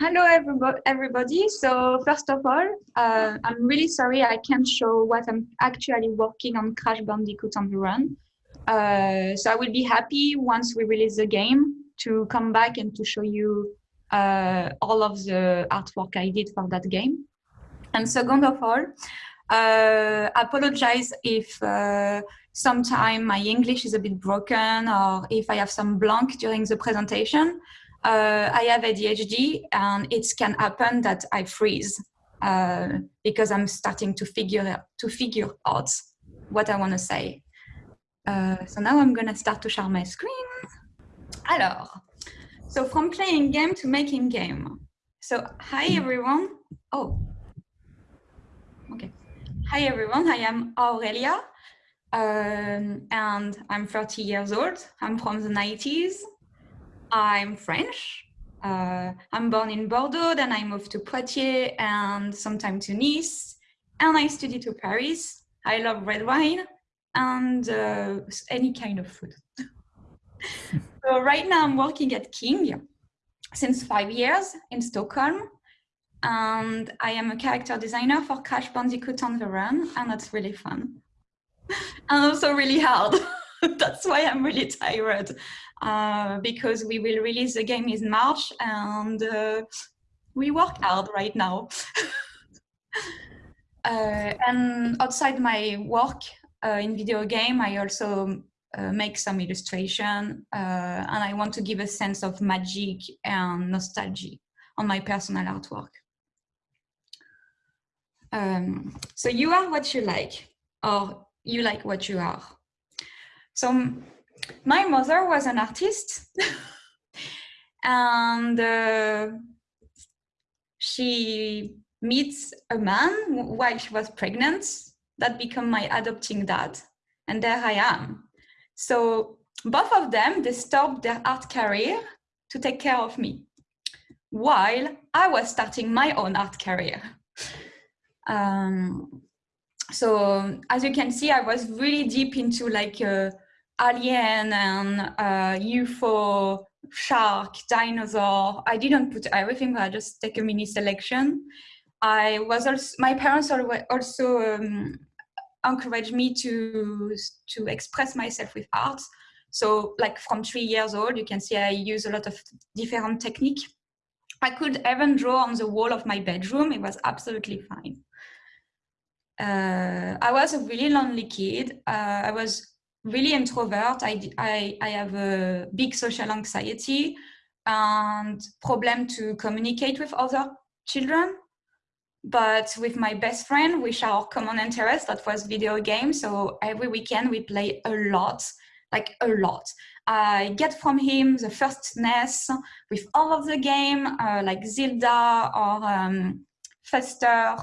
Hello, everybody. So first of all, uh, I'm really sorry I can't show what I'm actually working on Crash Bandicoot on the Run. Uh, so I will be happy once we release the game to come back and to show you uh, all of the artwork I did for that game. And second of all, uh, apologize if uh, sometime my English is a bit broken or if I have some blank during the presentation. Uh, I have ADHD and it can happen that I freeze uh, because I'm starting to figure to figure out what I want to say. Uh, so now I'm gonna start to share my screen. Alors, so from playing game to making game. So hi everyone. Oh, okay. Hi everyone, I am Aurelia um, and I'm 30 years old. I'm from the 90s. I'm French. Uh, I'm born in Bordeaux, then I moved to Poitiers and sometime to Nice. And I studied to Paris. I love red wine and uh, any kind of food. so right now I'm working at King since five years in Stockholm. And I am a character designer for Crash Bandicoot on the Run, and that's really fun. and also really hard. that's why I'm really tired, uh, because we will release the game in March, and uh, we work hard right now. uh, and outside my work uh, in video game, I also uh, make some illustration, and I want to give a sense of magic and nostalgia on my personal artwork. Um, so you are what you like, or you like what you are. So my mother was an artist, and uh, she meets a man while she was pregnant that become my adopting dad, and there I am. So both of them, they stopped their art career to take care of me, while I was starting my own art career. Um, so as you can see, I was really deep into like uh, alien and uh, UFO, shark, dinosaur. I didn't put everything, but I just take a mini selection. I was also, my parents also um, encouraged me to, to express myself with art. So like from three years old, you can see I use a lot of different technique. I could even draw on the wall of my bedroom. It was absolutely fine uh, I was a really lonely kid. Uh, I was really introvert. I, I, I have a big social anxiety and problem to communicate with other children. But with my best friend, we share our common interest, that was video games. So every weekend we play a lot, like a lot. I get from him the first NES with all of the game, uh, like Zelda or um, Faster,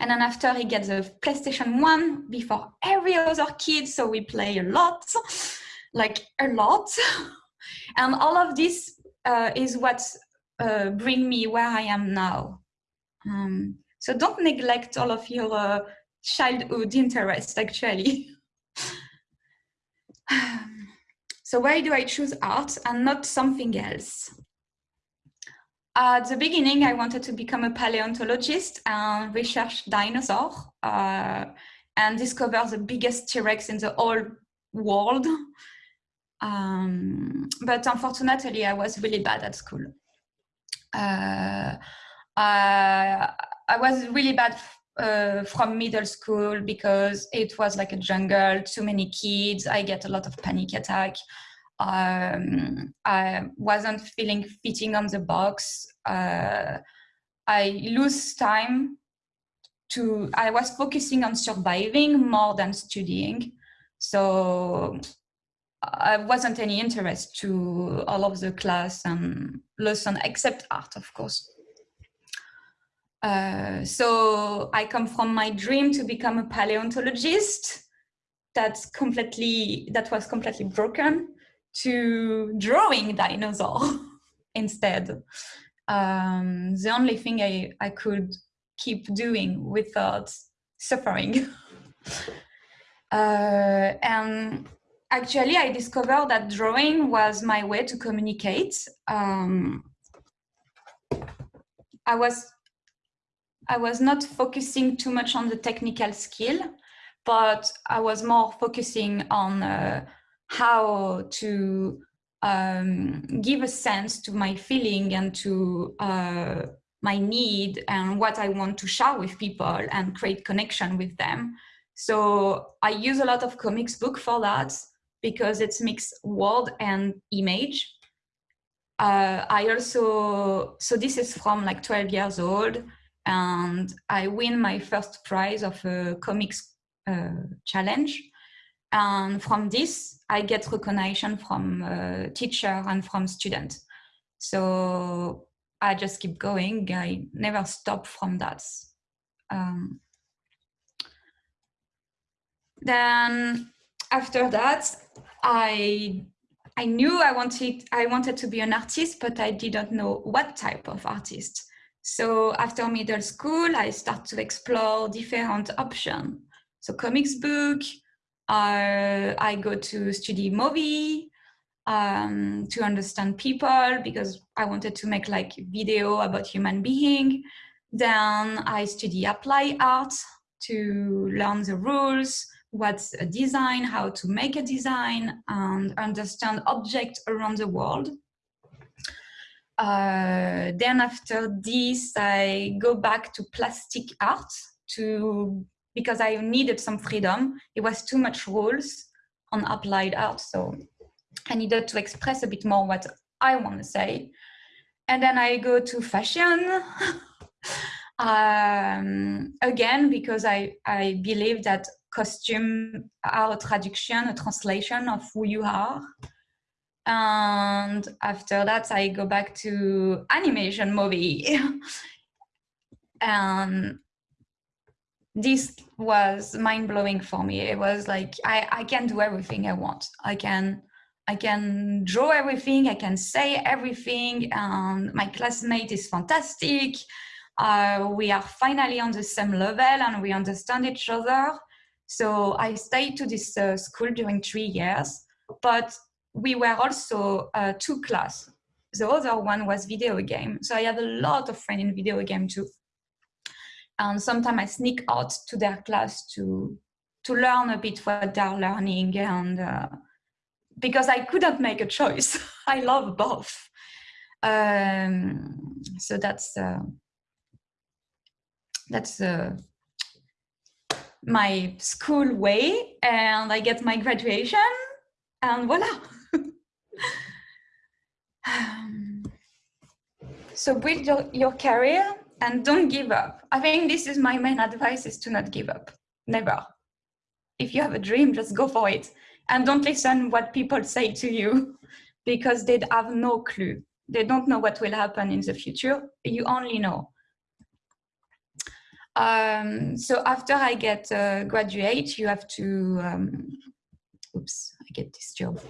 and then after he gets a PlayStation 1 before every other kid, so we play a lot, like a lot. and all of this uh, is what uh, bring me where I am now. Um, so don't neglect all of your uh, childhood interests, actually. so why do I choose art and not something else? At the beginning, I wanted to become a paleontologist and research dinosaurs uh, and discover the biggest T-Rex in the whole world. Um, but unfortunately, I was really bad at school. Uh, I, I was really bad uh, from middle school because it was like a jungle, too many kids, I get a lot of panic attack um, I wasn't feeling fitting on the box. Uh, I lose time to, I was focusing on surviving more than studying. So I wasn't any interest to all of the class and lesson except art, of course. Uh, so I come from my dream to become a paleontologist. That's completely, that was completely broken to drawing dinosaur instead. Um, the only thing I, I could keep doing without suffering. uh, and actually, I discovered that drawing was my way to communicate. Um, I was I was not focusing too much on the technical skill, but I was more focusing on uh, how to um, give a sense to my feeling and to uh, my need and what I want to share with people and create connection with them. So I use a lot of comics book for that because it's mixed word and image. Uh, I also, so this is from like 12 years old and I win my first prize of a comics uh, challenge. And from this, I get recognition from uh, teacher and from student. So I just keep going. I never stop from that. Um, then after that, I I knew I wanted I wanted to be an artist, but I didn't know what type of artist. So after middle school, I start to explore different options. So comics book, uh, I go to study movie um, to understand people because I wanted to make like video about human being. Then I study apply art to learn the rules, what's a design, how to make a design, and understand objects around the world. Uh, then after this, I go back to plastic art to because I needed some freedom. It was too much rules on applied art, so I needed to express a bit more what I want to say. And then I go to fashion. um, again, because I, I believe that costume are a traduction, a translation of who you are. And after that, I go back to animation movie. and this was mind blowing for me. It was like, I, I can do everything I want. I can, I can draw everything. I can say everything. And my classmate is fantastic. Uh, we are finally on the same level and we understand each other. So I stayed to this uh, school during three years, but we were also uh, two class. The other one was video game. So I had a lot of friends in video game too. And sometimes I sneak out to their class to to learn a bit what they're learning and uh, because I couldn't make a choice. I love both. Um, so that's uh, that's uh, my school way and I get my graduation and voila. um, so build your, your career and don't give up. I think this is my main advice is to not give up, never. If you have a dream, just go for it. And don't listen what people say to you because they have no clue. They don't know what will happen in the future. You only know. Um, so after I get uh, graduate, you have to, um, oops, I get this job.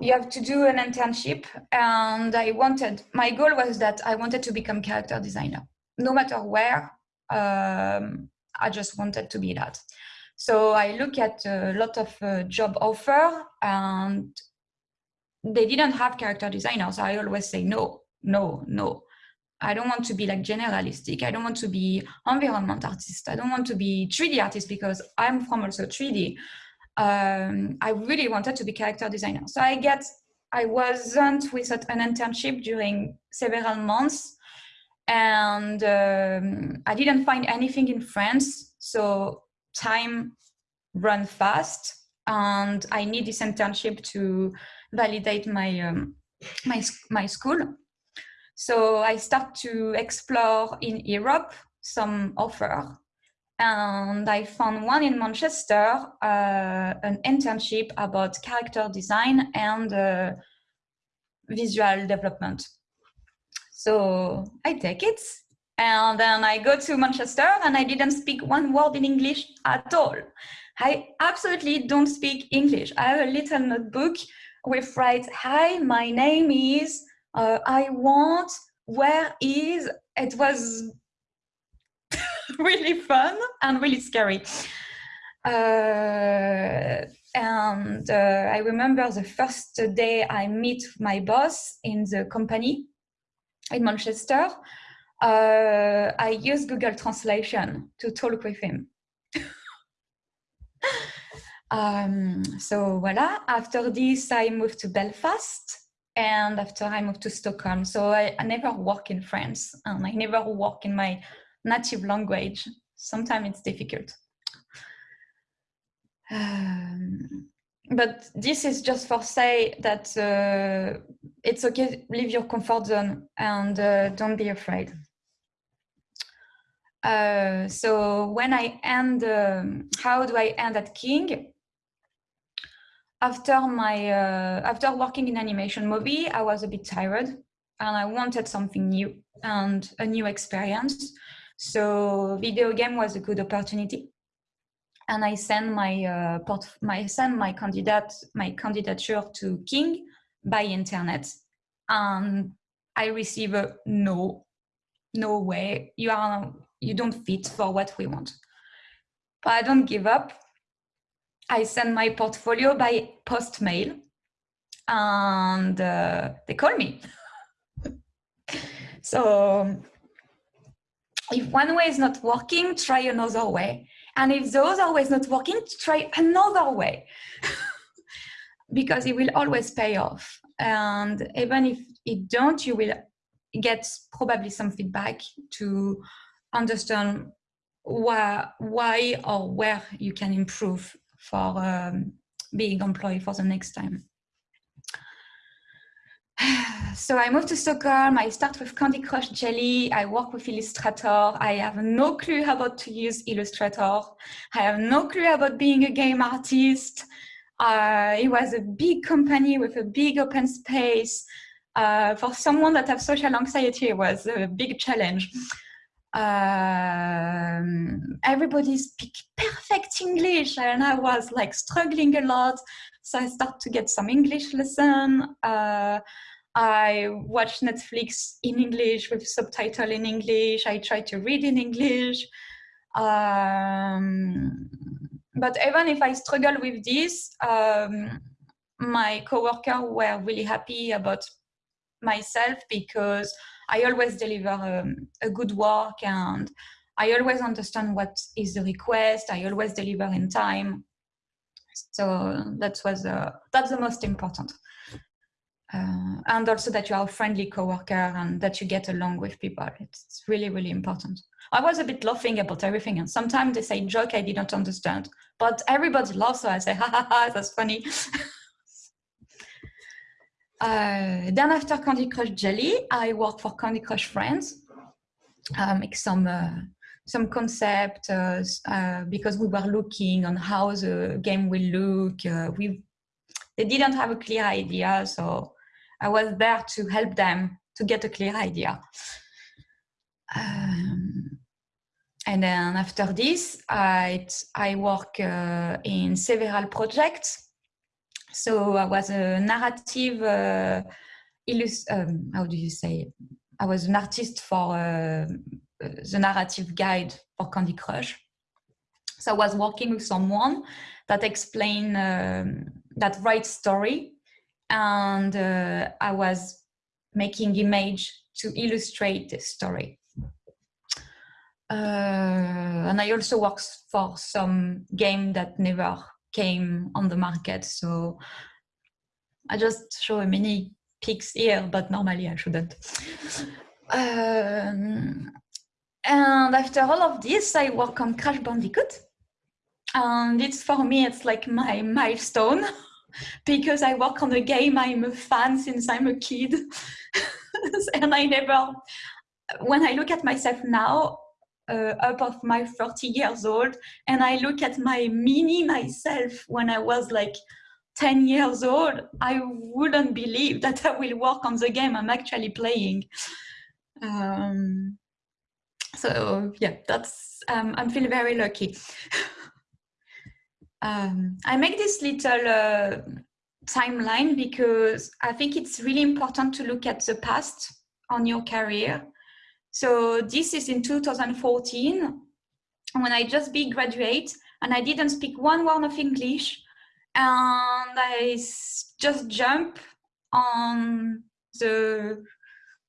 You have to do an internship and I wanted, my goal was that I wanted to become character designer. No matter where, um, I just wanted to be that. So I look at a lot of uh, job offer and they didn't have character designers. I always say no, no, no. I don't want to be like generalistic. I don't want to be environment artist. I don't want to be 3D artist because I'm from also 3D. Um, I really wanted to be character designer. So I get, I wasn't without an internship during several months and um, I didn't find anything in France. So time run fast and I need this internship to validate my, um, my, my school. So I start to explore in Europe some offer and I found one in Manchester, uh, an internship about character design and uh, visual development. So I take it and then I go to Manchester and I didn't speak one word in English at all. I absolutely don't speak English. I have a little notebook with write, hi, my name is uh, I want, where is, it was really fun and really scary. Uh, and uh, I remember the first day I meet my boss in the company in Manchester. uh, I use Google Translation to talk with him. um, so voila, after this, I moved to Belfast and after I moved to Stockholm. So I, I never work in France and I never work in my native language. Sometimes it's difficult. Um, but this is just for say that uh, it's okay, leave your comfort zone and uh, don't be afraid. Uh, so when I end, um, how do I end at King? After my, uh, after working in animation movie, I was a bit tired and I wanted something new and a new experience. So video game was a good opportunity. And I send my uh, my sent my candidate my candidature to King by internet, and I receive a no, no way. You are you don't fit for what we want. But I don't give up. I send my portfolio by post mail and uh, they call me. so if one way is not working, try another way. And if those are way is not working, try another way. because it will always pay off. And even if it don't, you will get probably some feedback to understand why, why or where you can improve for um, being employed for the next time. So I moved to Stockholm, I start with Candy Crush Jelly, I work with Illustrator, I have no clue about to use Illustrator, I have no clue about being a game artist. Uh, it was a big company with a big open space. Uh, for someone that has social anxiety, it was a big challenge um, everybody speak perfect English and I was like struggling a lot. So I start to get some English lesson. Uh, I watch Netflix in English with subtitle in English. I try to read in English. Um, but even if I struggle with this, um, my coworker were really happy about myself because I always deliver um, a good work and I always understand what is the request. I always deliver in time. So that was uh, that's the most important. Uh, and also that you are a friendly coworker and that you get along with people. It's really, really important. I was a bit laughing about everything and sometimes they say joke I didn't understand, but everybody laughs so I say, ha ha ha, that's funny. Uh, then after Candy Crush Jelly, I work for Candy Crush Friends, uh, make some uh, some concept uh, uh, because we were looking on how the game will look. We they didn't have a clear idea, so I was there to help them to get a clear idea. Um, and then after this, I I work in several projects so I was a narrative, uh, um, how do you say? I was an artist for uh, the narrative guide for Candy Crush. So I was working with someone that explain um, that write story, and uh, I was making image to illustrate the story. Uh, and I also worked for some game that never came on the market. So I just show a mini pics here, but normally I shouldn't. Um, and after all of this, I work on Crash Bandicoot. And it's for me, it's like my milestone because I work on a game I'm a fan since I'm a kid. and I never, when I look at myself now, uh, up of my 30 years old and I look at my mini myself when I was like 10 years old, I wouldn't believe that I will work on the game I'm actually playing. Um, so yeah, that's, um, I feel very lucky. um, I make this little uh, timeline because I think it's really important to look at the past on your career. So this is in 2014 when I just be graduate and I didn't speak one word of English and I just jump on the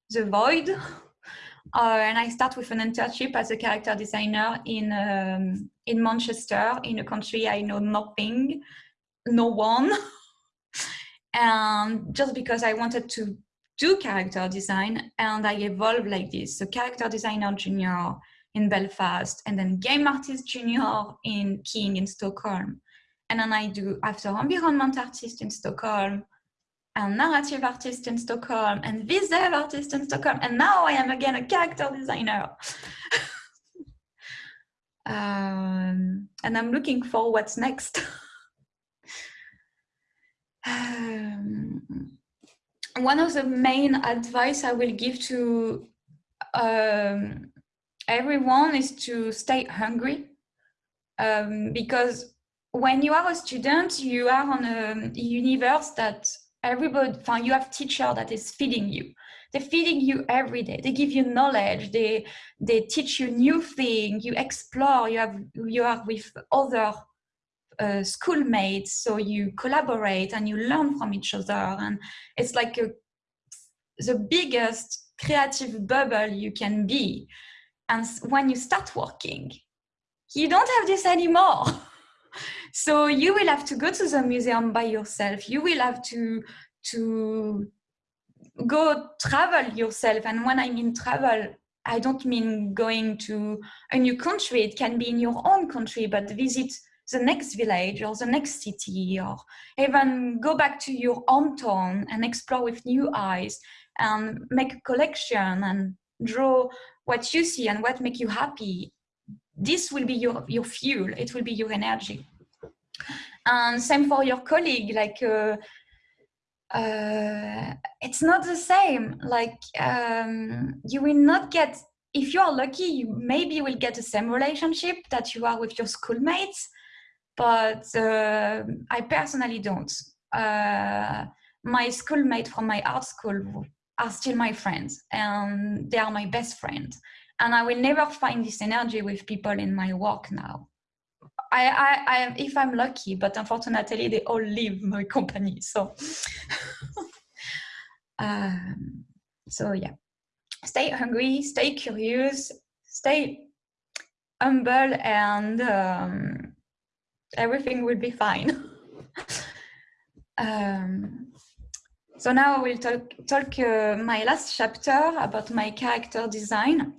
the void Uh, and I start with an internship as a character designer in um, in Manchester, in a country I know nothing, no one, and just because I wanted to do character design, and I evolved like this. So character designer junior in Belfast, and then game artist junior in King in Stockholm, and then I do after environment artist in Stockholm, and narrative artist in Stockholm and visual artist in Stockholm. And now I am again a character designer. um, and I'm looking for what's next. um, one of the main advice I will give to um, everyone is to stay hungry um, because when you are a student, you are on a universe that everybody you have teacher that is feeding you. They're feeding you every day. They give you knowledge. They they teach you new thing. You explore. You have you are with other uh, schoolmates. So you collaborate and you learn from each other. And it's like a, the biggest creative bubble you can be. And when you start working you don't have this anymore so you will have to go to the museum by yourself. You will have to to go travel yourself. And when i mean travel i don't mean going to a new country. It can be in your own country but visit the next village or the next city or even go back to your hometown and explore with new eyes and make a collection and draw what you see and what make you happy. This will be your your fuel. It will be your energy and same for your colleague like uh, uh, it's not the same. Like um, you will not get if you are lucky you maybe will get the same relationship that you are with your schoolmates but uh, i personally don't. Uh, my schoolmates from my art school are still my friends and they are my best friends and i will never find this energy with people in my work now I, I, I, if I'm lucky, but unfortunately, they all leave my company. So, um, so yeah, stay hungry, stay curious, stay humble, and um, everything will be fine. um, so now I will talk, talk uh, my last chapter about my character design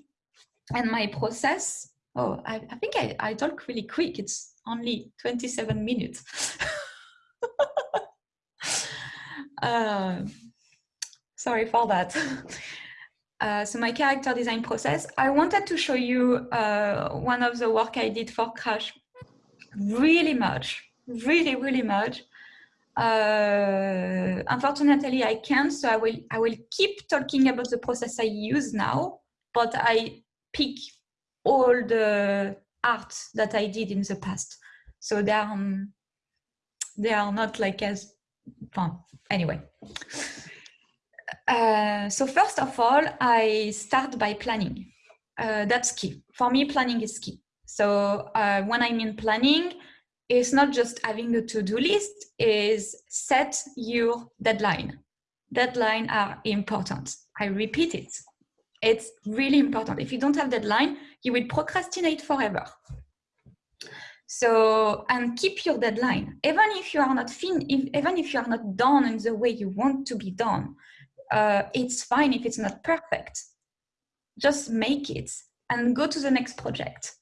and my process Oh, I, I think I, I talk really quick. It's only 27 minutes. uh, sorry for that. Uh, so my character design process, I wanted to show you uh, one of the work I did for Crash really much, really, really much. Uh, unfortunately, I can't, so I will, I will keep talking about the process I use now, but I pick all the art that I did in the past. So they are, um, they are not like as, well, anyway. Uh, so first of all, I start by planning. Uh, that's key. For me, planning is key. So uh, when I mean planning, it's not just having a to-do list, is set your deadline. Deadline are important. I repeat it. It's really important. If you don't have deadline, you will procrastinate forever. So, and keep your deadline. Even if you are not fin if, even if you are not done in the way you want to be done, uh, it's fine if it's not perfect. Just make it and go to the next project.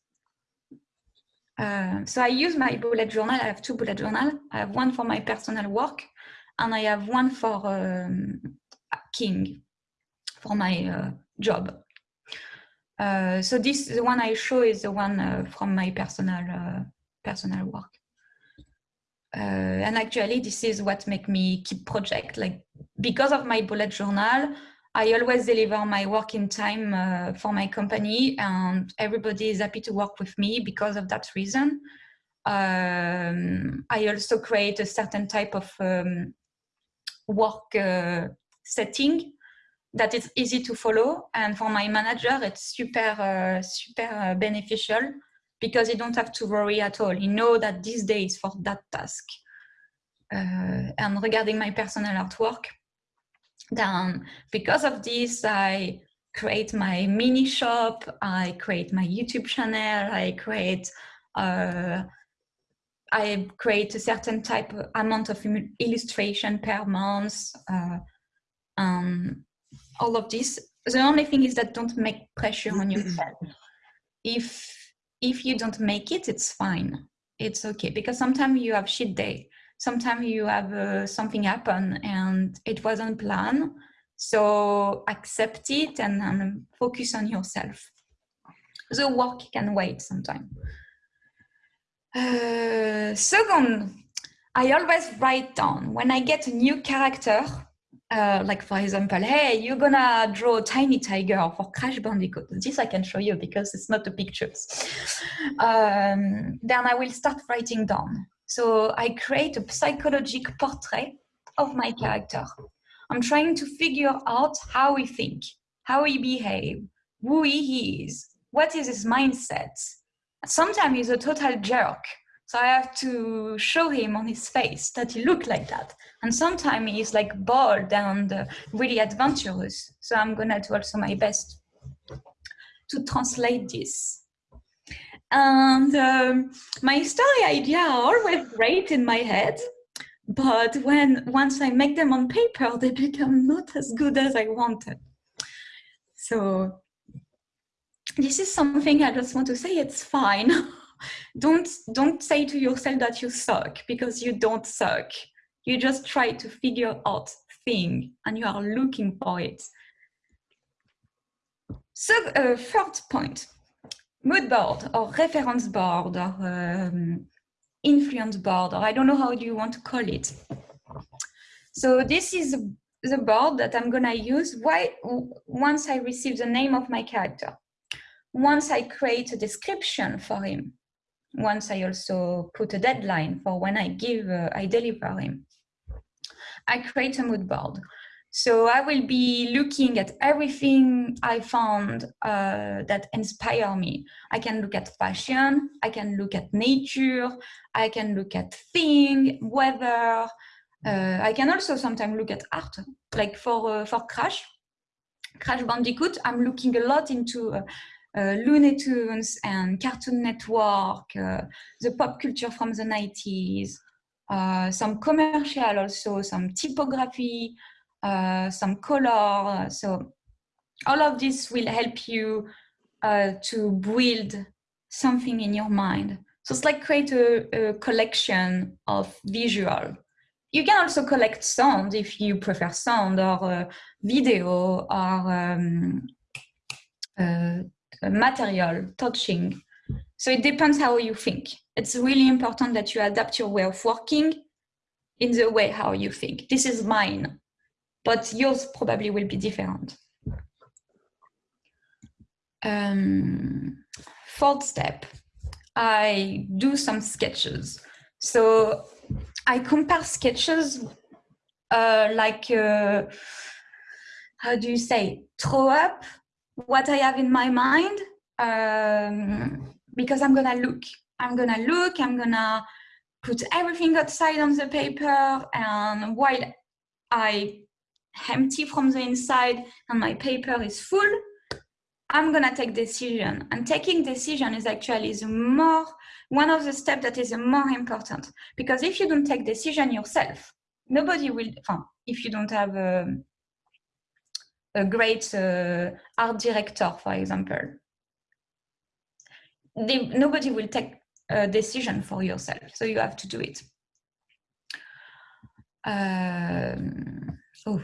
Uh, so I use my bullet journal. I have two bullet journal. I have one for my personal work and I have one for um, King, for my uh, job. Uh, so this the one I show is the one uh, from my personal uh, personal work. Uh, and actually, this is what make me keep project. Like because of my bullet journal, I always deliver my work in time uh, for my company, and everybody is happy to work with me because of that reason. Um, I also create a certain type of um, work setting that it's easy to follow. And for my manager, it's super, uh, super uh, beneficial because you don't have to worry at all. You know that this day is for that task. Uh, and regarding my personal artwork, then because of this, I create my mini shop, I create my YouTube channel, I create uh, I create a certain type of amount of illustration per month, uh, um, all of this. The only thing is that don't make pressure on yourself. If if you don't make it, it's fine. It's okay because sometimes you have shit day. Sometimes you have uh, something happen and it wasn't planned. So accept it and, and focus on yourself. The work can wait sometime. Uh, second, I always write down when I get a new character, uh, like for example, hey, you're gonna draw tiny tiger for Crash Bandicoot. This I can show you because it's not the pictures. Um, then I will start writing down. So I create a psychological portrait of my character. I'm trying to figure out how he think, how he behave, who he is, what is his mindset, sometimes he's a total jerk. So I have to show him on his face that he looked like that. And sometimes he's like bold and uh, really adventurous. So I'm gonna do also my best to translate this. And um, my story idea are always great in my head, but when once I make them on paper, they become not as good as I wanted. So this is something I just want to say, it's fine. don't, don't say to yourself that you suck because you don't suck. You just try to figure out thing and you are looking for it. So uh, third point, mood board or reference board or um, influence board, or I don't know how you want to call it. So this is the board that I'm gonna use why, once I receive the name of my character once I create a description for him, once I also put a deadline for when I give, uh, I deliver him, I create a mood board. So I will be looking at everything I found uh, that inspire me. I can look at fashion, I can look at nature, I can look at thing, weather. Uh, I can also sometimes look at art, like for uh, for Crash, Crash Bandicoot. I'm looking a lot into uh, Looney Tunes and Cartoon Network, uh, the pop culture from the 90s, uh, some commercial also, some typography, some color. So all of this will help you to build something in your mind. So it's like create a, a, collection of visual. You can also collect sound if you prefer sound or uh, video or um, uh, material, touching. So it depends how you think. It's really important that you adapt your way of working in the way how you think. This is mine, but yours probably will be different. Um, fourth step, I do some sketches. So I compare sketches uh, like, uh, how do you say, throw up what I have in my mind um, because I'm gonna look. I'm gonna look, I'm gonna put everything outside on the paper and while I empty from the inside and my paper is full, I'm gonna take decision. And taking decision is actually the more, one of the steps that is more important. Because if you don't take decision yourself, nobody will, if you don't have a, um, a great uh, art director, for example. They, nobody will take a decision for yourself, so you have to do it. Um, oh,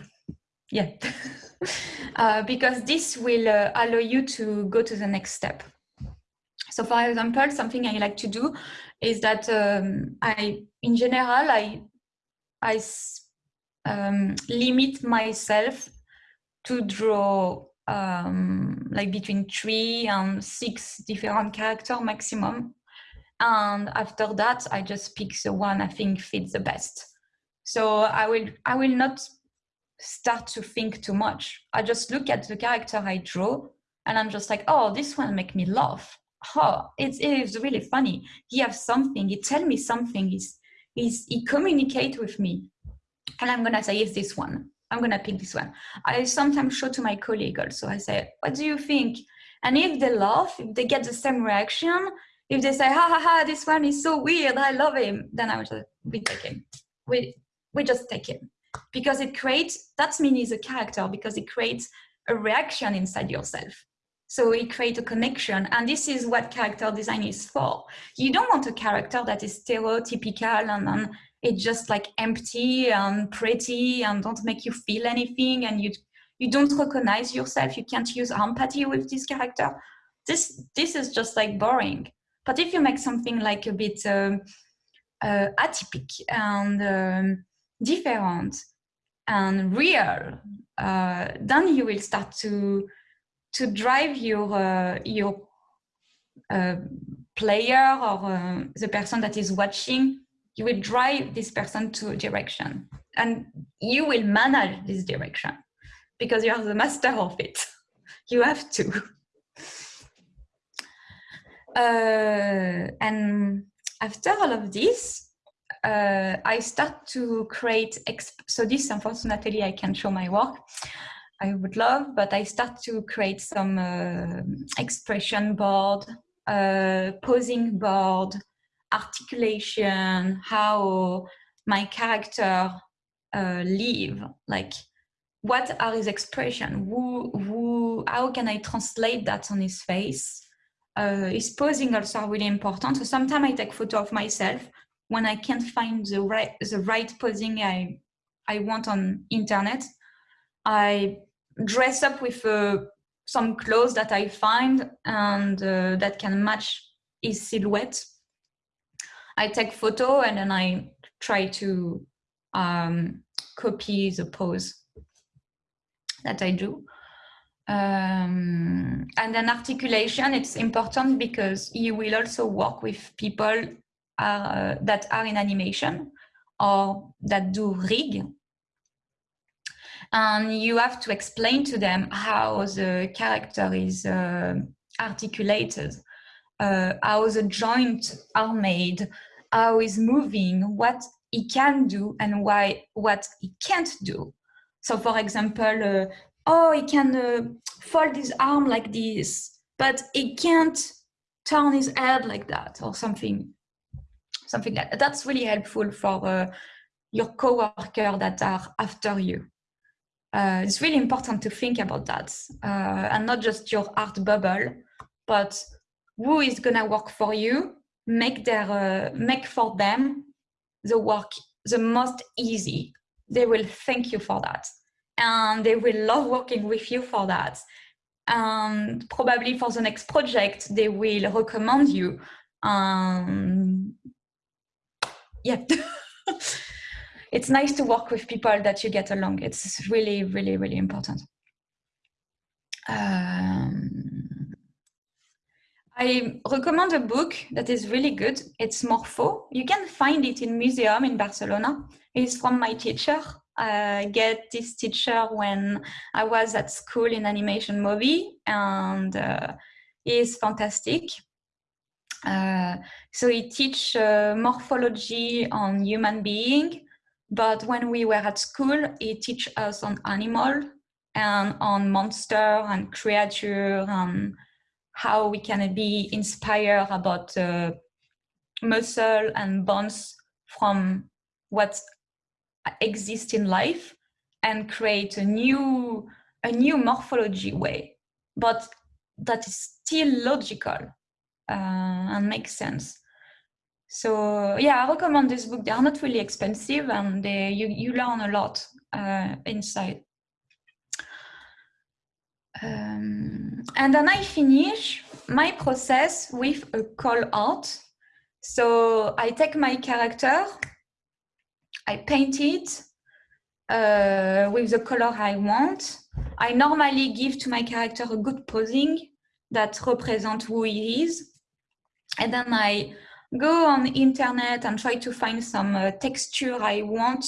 yeah, uh, because this will uh, allow you to go to the next step. So for example, something I like to do is that um, I, in general, I, I um, limit myself to draw um, like between three and six different character maximum. And after that, I just pick the one I think fits the best. So I will, I will not start to think too much. I just look at the character I draw and I'm just like, oh, this one make me laugh. Oh, it's, it's really funny. He has something, he tell me something, he's, he's, he communicate with me. And I'm gonna say, it's this one I'm gonna pick this one. I sometimes show to my colleague also. I say, what do you think? And if they laugh, if they get the same reaction, if they say, ha ha ha, this one is so weird, I love him, then I we take him. We, we just take him. Because it creates, that's mean he's a character, because it creates a reaction inside yourself. So it creates a connection. And this is what character design is for. You don't want a character that is stereotypical and, and it's just like empty and pretty and don't make you feel anything and you you don't recognize yourself. You can't use empathy with this character. This this is just like boring. But if you make something like a bit um, uh, atypical and um, different and real uh, then you will start to to drive your uh, your uh, player or uh, the person that is watching you will drive this person to a direction and you will manage this direction because you are the master of it. You have to. Uh, and after all of this, uh, I start to create, so this unfortunately I can't show my work, I would love, but I start to create some uh, expression board, uh, posing board, articulation, how my character uh, live, like what are his expression? Who, who, how can I translate that on his face? Uh, his posing also really important. So sometimes I take photo of myself when I can't find the right, the right posing I, I want on internet. I dress up with uh, some clothes that I find and uh, that can match his silhouette I take photo and then I try to um, copy the pose that I do. Um, and then articulation, it's important because you will also work with people uh, that are in animation or that do rig. And you have to explain to them how the character is uh, articulated, uh, how the joints are made, how he's moving, what he can do and why what he can't do. So for example, uh, oh, he can uh, fold his arm like this, but he can't turn his head like that or something, something like that. That's really helpful for uh, your coworker that are after you. Uh, it's really important to think about that uh, and not just your art bubble, but who is gonna work for you make their uh, make for them the work the most easy. They will thank you for that. And they will love working with you for that. And probably for the next project they will recommend you. Um yeah. It's nice to work with people that you get along. It's really really really important. Um, I recommend a book that is really good. It's Morpho. You can find it in museum in Barcelona. It's from my teacher. I get this teacher when I was at school in animation movie and uh, he's fantastic. Uh, so he teach uh, morphology on human being, but when we were at school, he teach us on animal and on monster and creature and how we can be inspired about uh, muscle and bones from what exists in life and create a new a new morphology way. But that is still logical uh, and makes sense. So yeah i recommend this book. They are not really expensive and they, you, you learn a lot uh, inside um, and then I finish my process with a call out. So I take my character, I paint it uh, with the color I want. I normally give to my character a good posing that represents who he is. And then I go on the internet and try to find some uh, texture I want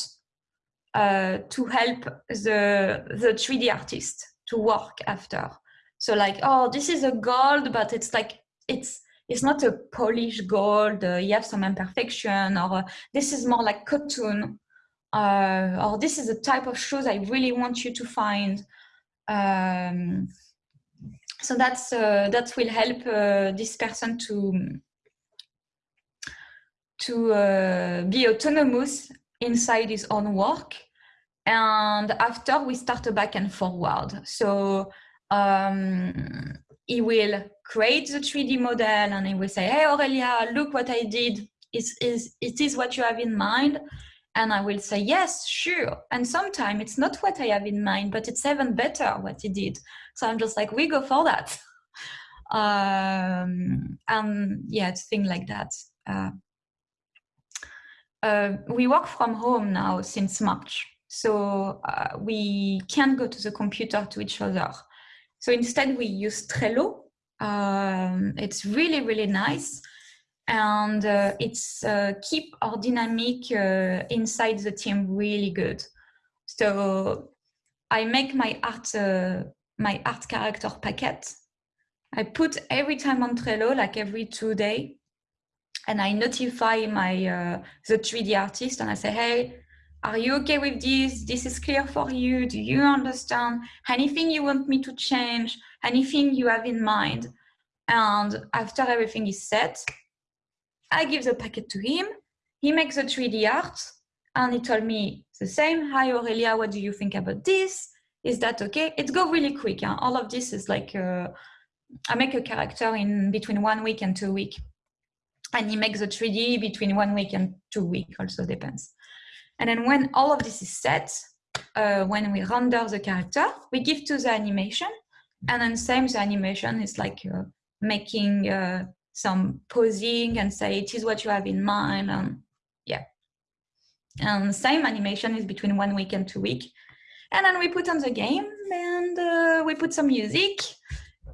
uh, to help the, the 3D artist to work after. So like, oh, this is a gold, but it's like, it's it's not a polished gold, uh, you have some imperfection, or uh, this is more like cotton uh, or this is the type of shoes I really want you to find. Um, so that's uh, that will help uh, this person to to uh, be autonomous inside his own work. And after we start a back and forward. So um, he will create the 3D model and he will say, hey, Aurelia, look what I did. Is, is, it is what you have in mind. And I will say, yes, sure. And sometimes it's not what I have in mind, but it's even better what he did. So I'm just like, we go for that. um, and yeah, it's thing like that. Uh, uh, we work from home now since March. So uh, we can't go to the computer to each other. So instead we use Trello. Um, it's really, really nice. And uh, it's uh, keep our dynamic uh, inside the team really good. So I make my art, uh, my art character packet. I put every time on Trello, like every two day, and I notify my uh, the 3D artist and I say, hey, are you okay with this? This is clear for you. Do you understand? Anything you want me to change? Anything you have in mind? And after everything is set, I give the packet to him. He makes the 3D art and he told me the same. Hi, Aurelia, what do you think about this? Is that okay? It go really quick. Huh? All of this is like, uh, I make a character in between one week and two week. and he makes the 3D between one week and two week also depends. And then when all of this is set, uh, when we render the character, we give to the animation, and then same the animation is like uh, making uh, some posing and say it is what you have in mind, and yeah. And same animation is between one week and two week, and then we put on the game and uh, we put some music,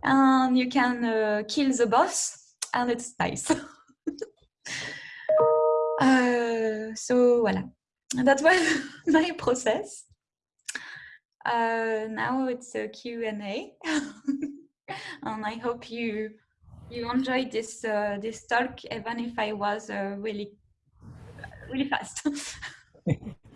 and you can uh, kill the boss, and it's nice. uh, so voilà, that was my process. Uh, now it's a Q&A and I hope you you enjoyed this uh, this talk even if I was uh, really really fast.